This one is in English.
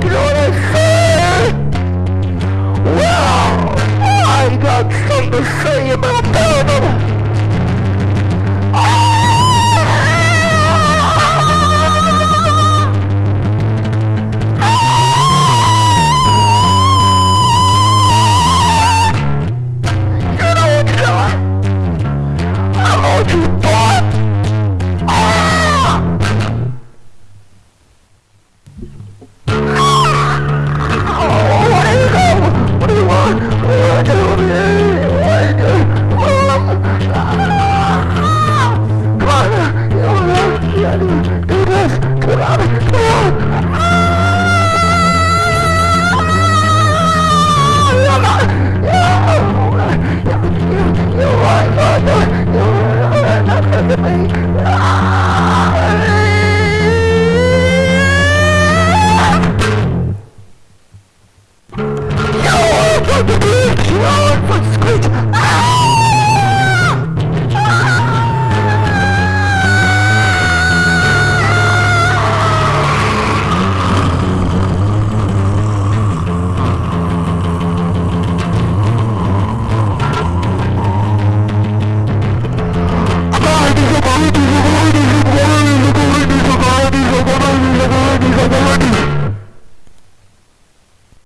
gloria Lord, for sweet